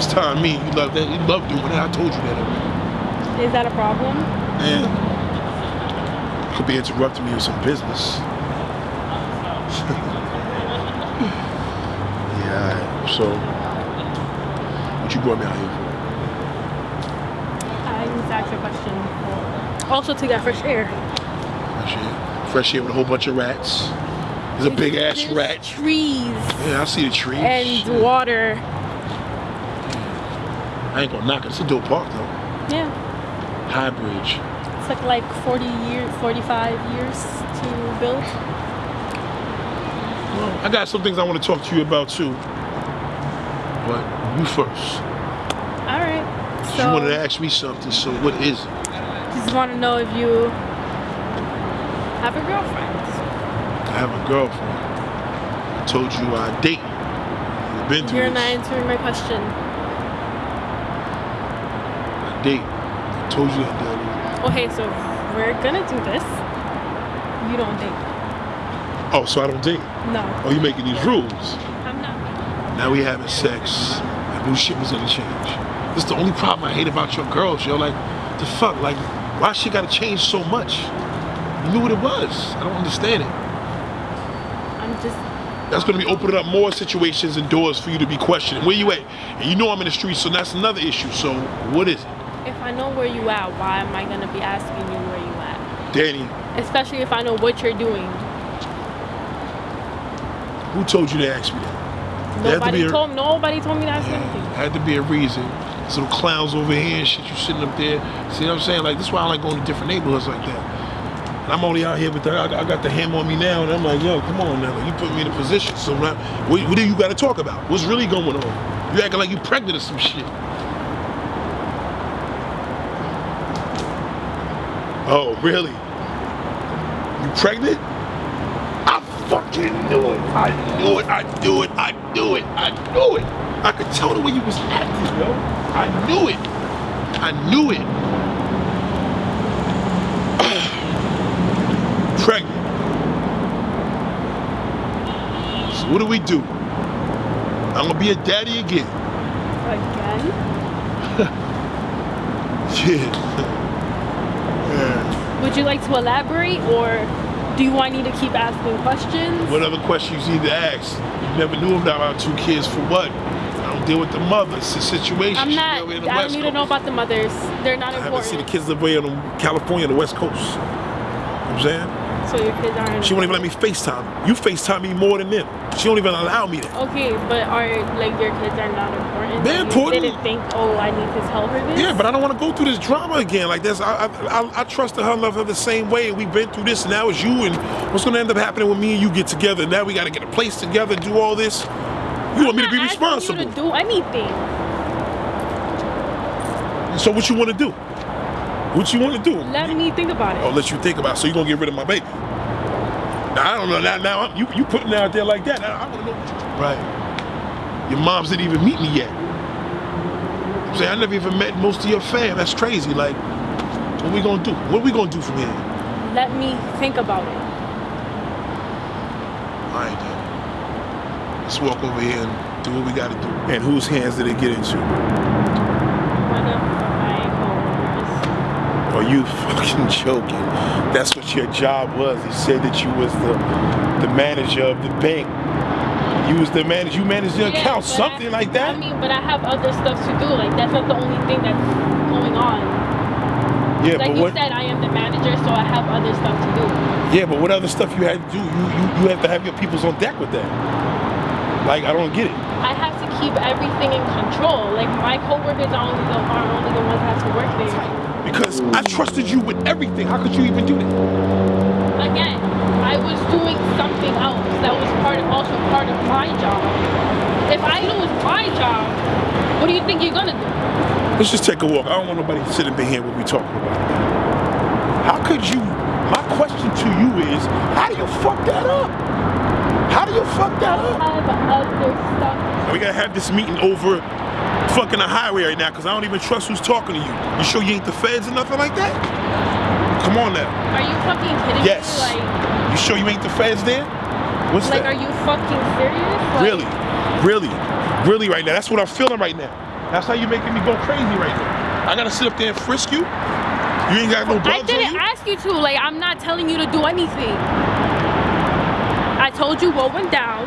You FaceTime me. You love that. You love doing that. I told you that. Is that a problem? Yeah. could be interrupting me with some business. yeah. So, what you brought me out here I need to ask you a question. Also to get fresh air. Fresh air. Fresh air with a whole bunch of rats. There's a big ass There's rat. Trees Yeah, I see the trees. and water. I ain't gonna knock it. It's a dope park though. Yeah. High Bridge. It took like 40 years, 45 years to build. I got some things I want to talk to you about too. But you first. All right. So you wanted to ask me something, so what is it? just want to know if you have a girlfriend. I have a girlfriend. I told you I date. We've been through You're this. not answering my question. Date. I told you that Okay, so we're gonna do this. You don't date. Oh, so I don't date. No, Oh, you making these rules. I'm not. Now we having sex. I knew shit was gonna change. This is the only problem I hate about your girls, yo. Like, the fuck? Like, why she gotta change so much? You knew what it was. I don't understand it. I'm just. That's gonna be opening up more situations and doors for you to be questioning. Where you at? And you know I'm in the streets, so that's another issue. So what is it? If I know where you at, why am I gonna be asking you where you at? Danny, Especially if I know what you're doing. who told you to ask me that? Had to Nobody be a- told nobody told me to ask Yeah, anything. had to be a reason. Some clowns over here and shit, you sitting up there. See what I'm saying? Like, this is why I like going to different neighborhoods like that. And I'm only out here, but I, I got the ham on me now, and I'm like, yo, come on now. Like, you put me in a position. So, now, what, what do you got to talk about? What's really going on? You acting like you pregnant or some shit. Oh, really? You pregnant? I fucking knew it. I knew it. I knew it. I knew it. I knew it. I could tell the way you was acting, yo. I knew it. I knew it. pregnant. So what do we do? I'm gonna be a daddy again. Again? Yeah. Would you like to elaborate or do you want me to keep asking questions? What other questions you need to ask? You never knew about our two kids for what? I don't deal with the mothers, a situation. I'm not. in the I don't need to know about the mothers. They're not I haven't seen the kids live way on California, the West Coast. You know what I'm saying? So your kids aren't. She won't even let me FaceTime. You FaceTime me more than them. She won't even allow me that. Okay, but are like your kids are not important? They're You important. Didn't think, oh, I need to tell her this. Yeah, but I don't want to go through this drama again. Like this, I, I, I, I trusted her, love her the same way, and we've been through this. And now it's you, and what's going to end up happening when me and you get together? Now we got to get a place together, do all this. You want me to I'm be responsible? You to do anything. So what you want to do? What you want to do? Let me think about it. I'll let you think about. It. So you gonna get rid of my baby? Now I don't know. Now, now I'm- you you putting it out there like that. Now, I want to know. What you, right. Your moms didn't even meet me yet. I'm saying I never even met most of your fam. That's crazy. Like, what we gonna do? What we gonna do from here? Let me think about it. All right, then. Let's walk over here and do what we gotta do. And whose hands did it get into? One of my coworkers. Are you fucking joking? That's what your job was. He said that you was the the manager of the bank. You was the manager. You managed the Yeah, account, something I- like that. I mean, but I have other stuff to do. Like that's not the only thing that's going on. yeah, Like but you what? said, I am the manager, so I have other stuff to do. Yeah, but what other stuff you had to do? You you you have to have your peoples on deck with that. Like I don't get it. I have to keep everything in control. Like my coworkers are only the are only the ones that have to work there. Because I trusted you with everything. How could you even do that? Again, I was doing something else that was part of, also part of my job. If I lose my job, what do you think you're gonna do? Let's just take a walk. I don't want nobody sitting in here what we talking about. How could you? My question to you is, how do you fuck that up? How do you fuck that up? have other stuff. We gotta have this meeting over fucking the highway right now because I don't even trust who's talking to you. You sure you ain't the feds or nothing like that? Come on now. Are you fucking kidding Yes. me? Like You sure you ain't the feds there? What's like, that? are you fucking serious? Like, Really, really, really right now. That's what I'm feeling right now. That's how you're making me go crazy right now. I gotta sit up there and frisk you. You ain't got no I didn't you. ask you to. Like, I'm not telling you to do anything. I told you what went down,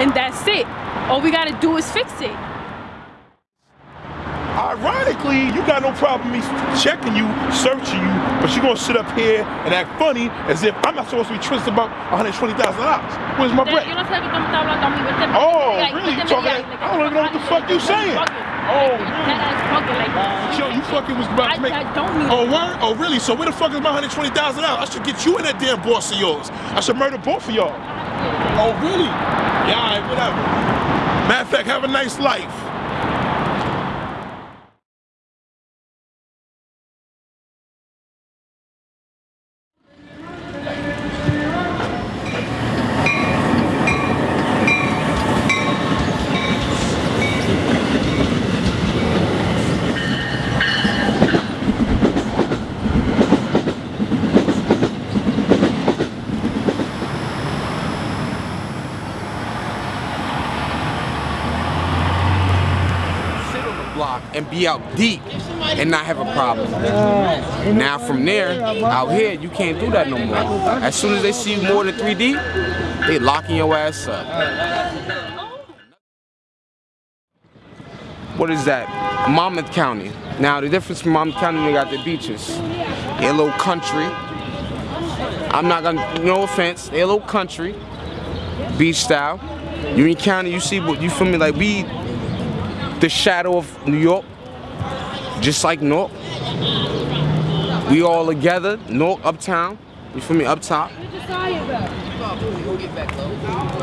and that's it. All we gotta do is fix it. Ironically, you got no problem me checking you, searching you, but you're gonna sit up here and act funny as if I'm not supposed to be trusted about $120,000. Where's my bread? Yo no sé de qué tú me estás hablando a mí. Vete- Oh, really? You talking like, I don't even know what the fuck you saying. Oh, Like, really? That ass fucking like. Yo, you fucking was about I- to make. I don't need Oh, word? Oh, really? So where the fuck is my hundred twenty thousand dollars? I should get you in that damn boss of yours. I should murder both of y'all. Oh, really? Yeah, all right, whatever. Matter of fact, have a nice life. sit on the block and be out deep and not have a problem. Now from there, out here, you can't do that no more. As soon as they see you more than 3D, they locking your ass up. What is that? Monmouth County. Now the difference from Monmouth County, they got the beaches. They're a little country. I'm not gonna, no offense, they're a little country, beach style. Union County, you see what you feel me? Like we the shadow of New York, just like Newark. We all together, Newark, uptown. You feel me, up top.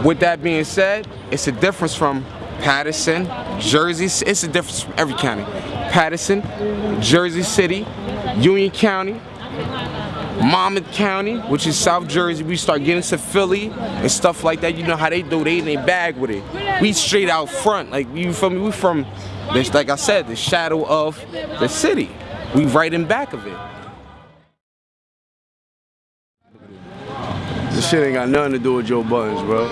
With that being said, it's a difference from Paterson, Jersey. It's a difference from every county. Paterson, Jersey City, Union County, Monmouth County, which is South Jersey. We start getting to Philly and stuff like that. You know how they do. They in their bag with it. We straight out front. Like you feel me? We from this, like I said, the shadow of the city. We right in back of it. This shit ain't got nothing to do with Joe Budden, bro.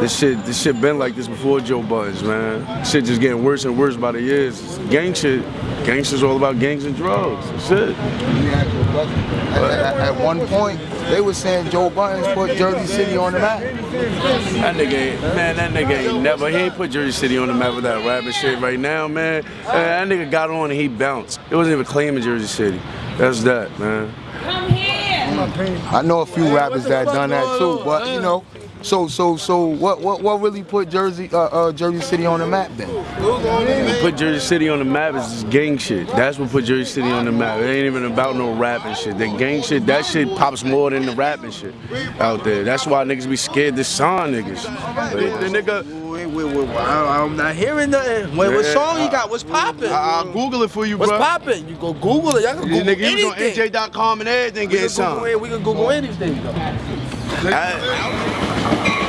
This shit, this shit been like this before Joe Budden, man. Shit just getting worse and worse by the years. Gang shit, gangsters all about gangs and drugs. That's it. At, at one point, they were saying Joe Budden put Jersey City on the map. That nigga, ain't, man, that nigga ain't never, he ain't put Jersey City on the map with that rapping shit right now, man. Uh, that nigga got on and he bounced. It wasn't even claiming Jersey City. That's that, man. I know a few rappers that done that too, but you know. So so so what what what really put Jersey uh, uh, Jersey City on the map then? What put Jersey City on the map is this gang shit. That's what put Jersey City on the map. It ain't even about no rapping shit. The gang shit, that shit pops more than the rapping shit out there. That's why niggas be scared to sign niggas. The, the nigga, Wait, wait, wait, I- I'm not hearing nothing. Wait, what Yeah, song you got? What's popping? I'll Google it for you, What's bro. What's popping? You go Google it. Y'all can Google niggas was on anything. NJ.com and everything we, getting can Google, it- we can Google anything. Though. I-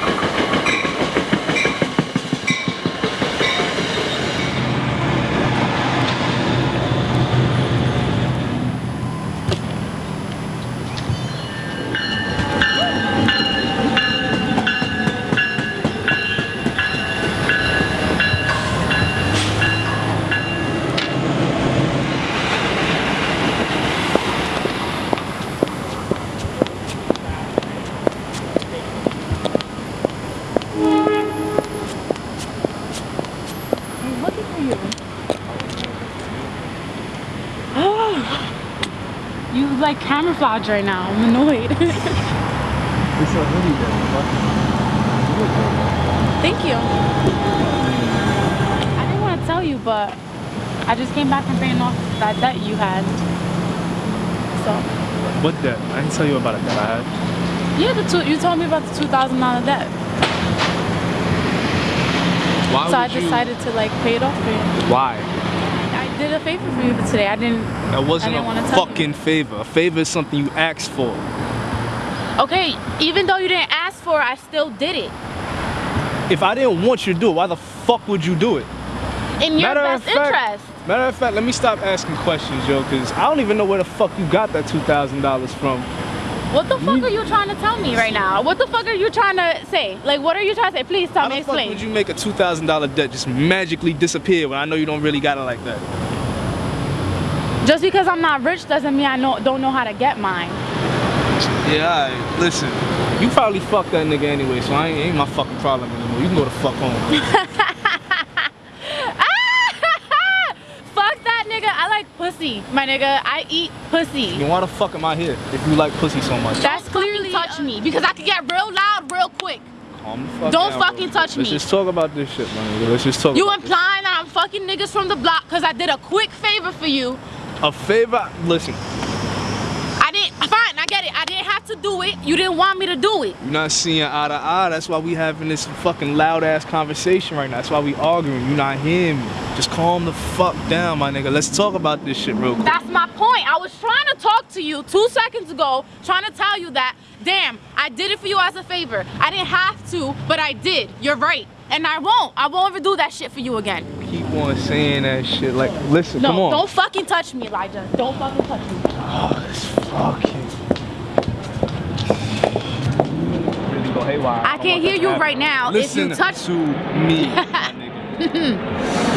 like camouflage right now. I'm annoyed. Thank you. I didn't want to tell you, but I just came back from paying off that debt you had. So, What debt? I didn't tell you about a debt I had. yeah, the two, you told me about the two thousand dollar debt. Why so I would you- decided to like pay it off for you. Why? I did a favor for you today. I didn't. That wasn't didn't a fucking favor. A favor is something you asked for. Okay, even though you didn't ask for it, I still did it. If I didn't want you to do it, why the fuck would you do it? In your Matter best fact- interest. Matter of fact, let me stop asking questions, yo, because I don't even know where the fuck you got that $2,000 from. What the fuck are you trying to tell me right now? What the fuck are you trying to say? Like, what are you trying to say? Please tell How me, the fuck would you make a two thousand dollar debt just magically disappear when I know you don't really got it like that? Just because I'm not rich doesn't mean I know, don't know how to get mine. Yeah, alright. Listen, you probably fucked that nigga anyway, so I ain't, ain't my fucking problem anymore. You can go the fuck home. fuck that nigga. I like pussy, my nigga. I eat pussy. then why the fuck am I here if you like pussy so much? That's clearly touch me because I can get real loud real quick. Calm the fuck Don't down, fucking bro. touch Let's me. just talk about this shit, man. Let's just talk. You about implying that I'm fucking niggas from the block because I did a quick favor for you. A favor. Listen, I didn't. Fine, I get it. I didn't have to do it. You didn't want me to do it. you're not seeing eye to eye. That's why we having this fucking loud ass conversation right now. That's why we arguing. You're not hearing me. Just calm the fuck down, my nigga. Let's talk about this shit real quick. That's my point. I was trying to talk to you two seconds ago, trying to tell you that, damn, I did it for you as a favor. I didn't have to, but I did. You're right. And I won't. I won't ever do that shit for you again. Keep on saying that shit. Like, listen, No, come on. don't fucking touch me, Elijah. Don't fucking touch me. Oh, this fucking. Really go haywire. I can't hear you right now. If Listen you touch to me.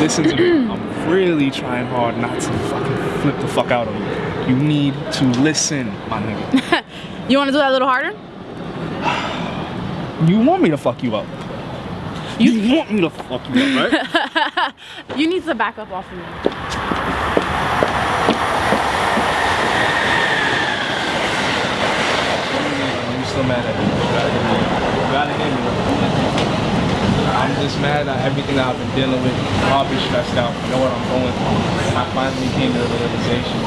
Listen to me. I'm really trying hard not to fucking flip the fuck out on you. You need to listen, my nigga. You want to do that a little harder? You want me to fuck you up. You, want me to fuck you up, right? You need to back up off of me. You still mad at me? You gotta hear me. You gotta hear me. I'm just mad at everything that I've been dealing with. I've been stressed out. I know what I'm going through. And I finally came to the realization.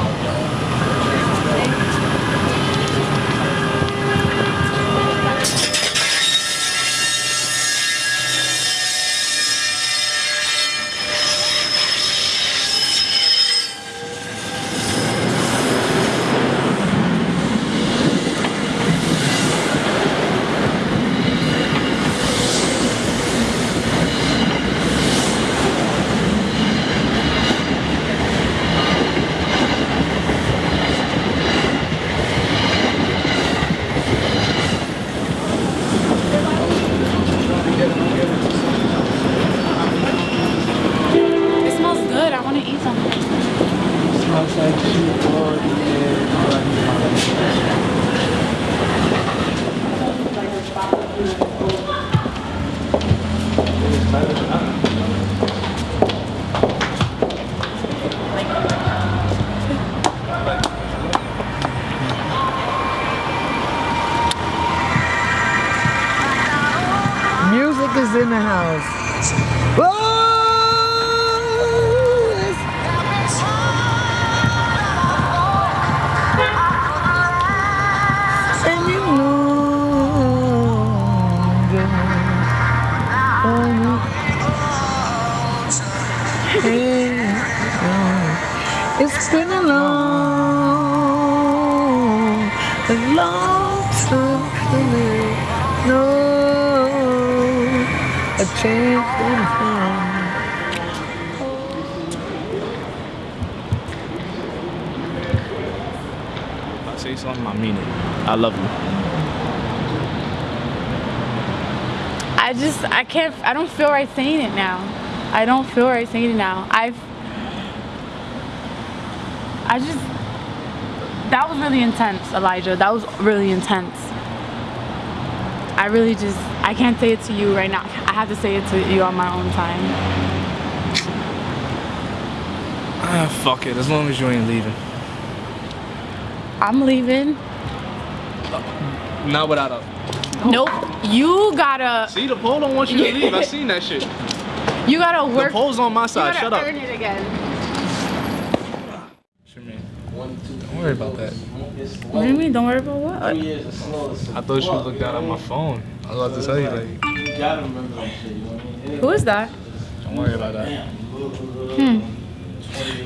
It smells good. I want to eat something. Smells like shit, Lord. Yeah, Music is in the house. Oh, know, it's been a long, a chance in time. If I say something, I mean it. I love you. I just, I can't, I don't feel right saying it now. I don't feel right saying it now. I've, I just, that was really intense, Elijah. That was really intense. I really just, I can't say it to you right now. I have to say it to you on my own time. Ah, fuck it. As long as you ain't leaving. I'm leaving. Not without a. Nope. You gotta, See, the pole don't want you to leave. I seen that shit. you gotta work... The pole's on my you side. gotta Shut up. earn it again. Don't worry about that. What do you mean? Don't worry about what? I thought you looked down at my phone. I was about to tell you, like, Who is that? don't worry about that. Hmm.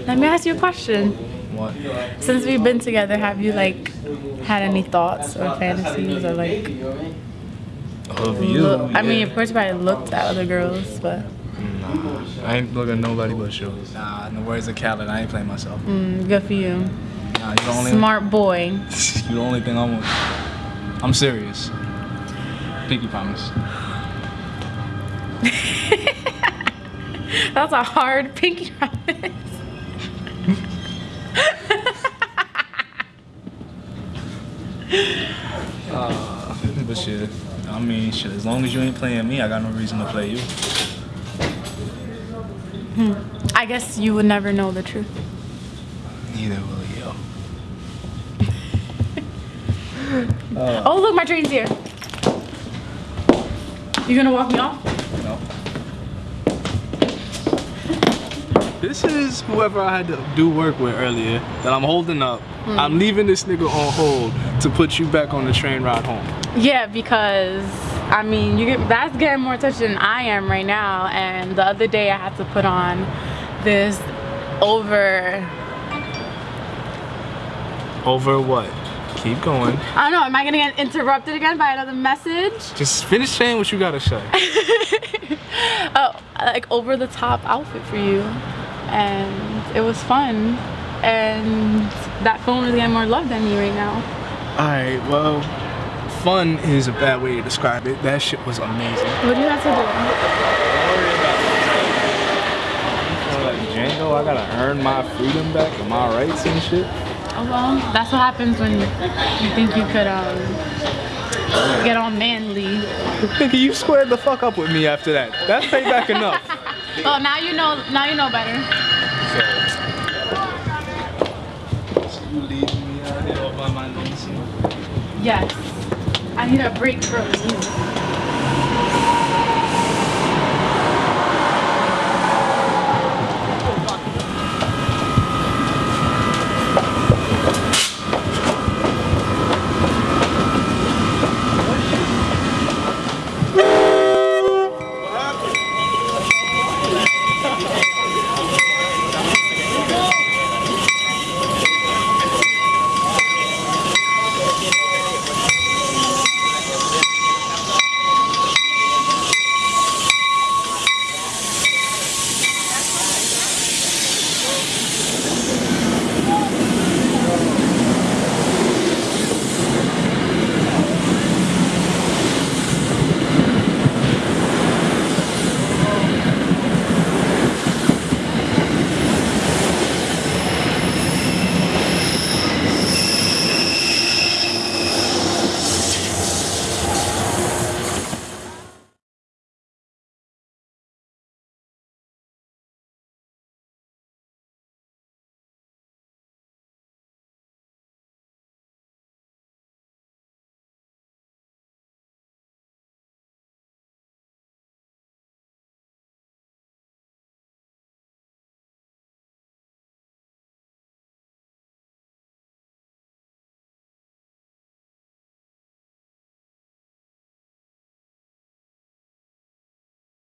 Let me ask you a question. What? Since we've been together, have you like had any thoughts or fantasies or like? Of you? Look, I mean, of course, you probably looked at other girls, but Nah, I ain't looking at nobody but you. Nah, in the words of Khaled, I ain't playing myself. mm, good for you. Nah, you the only Smart boy. you the only thing I want. I'm serious. Pinky promise. That's a hard pinky promise. But shit, I mean, shit. As long as you ain't playing me, I got no reason to play you. Hmm. I guess you would never know the truth. Neither will you. Oh, look, my train's here. You gonna walk me off? No. This is whoever I had to do work with earlier that I'm holding up. Hmm. I'm leaving this nigga on hold to put you back on the train ride home. Yeah, because I mean, you get that's getting more attention than I am right now. And the other day, I had to put on this over. Over what? Keep going. I don't know. Am I gonna get interrupted again by another message? Just finish saying what you gotta say. oh, like over the top outfit for you, and it was fun. And that phone is getting more love than me right now. Alright, well, fun is a bad way to describe it. That shit was amazing. What do you have to do? Like Django, I gotta earn my freedom back and my rights and shit. Oh well, that's what happens when you think you could um get all manly. Nigga, you squared the fuck up with me after that. That's payback enough. Oh, now you know. Now you know better. So you leaving me out here all by my lonesome? Yes. I need a break from you.